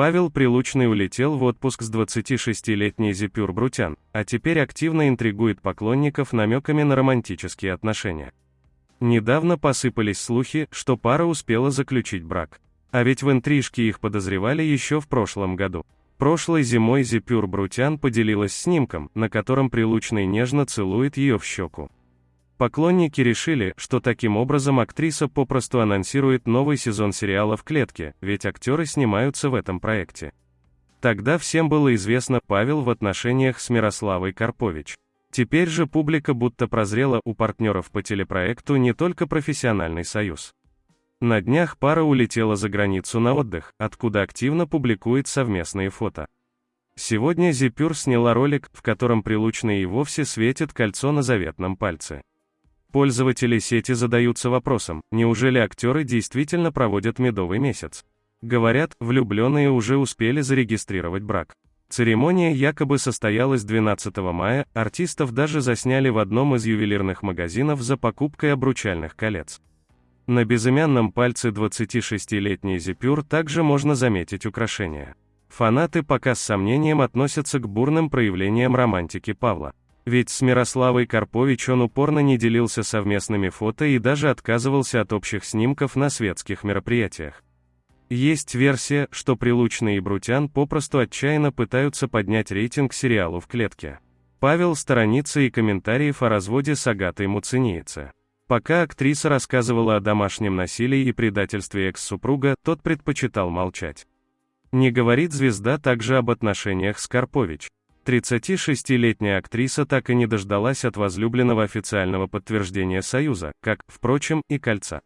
Павел Прилучный улетел в отпуск с 26-летней Зипюр Брутян, а теперь активно интригует поклонников намеками на романтические отношения. Недавно посыпались слухи, что пара успела заключить брак. А ведь в интрижке их подозревали еще в прошлом году. Прошлой зимой Зипюр Брутян поделилась снимком, на котором Прилучный нежно целует ее в щеку. Поклонники решили, что таким образом актриса попросту анонсирует новый сезон сериала «В клетке», ведь актеры снимаются в этом проекте. Тогда всем было известно Павел в отношениях с Мирославой Карпович. Теперь же публика будто прозрела у партнеров по телепроекту не только профессиональный союз. На днях пара улетела за границу на отдых, откуда активно публикует совместные фото. Сегодня Зипюр сняла ролик, в котором Прилучный и вовсе светит кольцо на заветном пальце. Пользователи сети задаются вопросом, неужели актеры действительно проводят медовый месяц? Говорят, влюбленные уже успели зарегистрировать брак. Церемония якобы состоялась 12 мая, артистов даже засняли в одном из ювелирных магазинов за покупкой обручальных колец. На безымянном пальце 26-летней Зипюр также можно заметить украшения. Фанаты пока с сомнением относятся к бурным проявлениям романтики Павла. Ведь с Мирославой Карпович он упорно не делился совместными фото и даже отказывался от общих снимков на светских мероприятиях. Есть версия, что Прилучный и Брутян попросту отчаянно пытаются поднять рейтинг сериалу «В клетке». Павел сторонится и комментариев о разводе с Агатой Муцениеце. Пока актриса рассказывала о домашнем насилии и предательстве экс-супруга, тот предпочитал молчать. Не говорит звезда также об отношениях с Карпович. 36-летняя актриса так и не дождалась от возлюбленного официального подтверждения союза, как, впрочем, и кольца.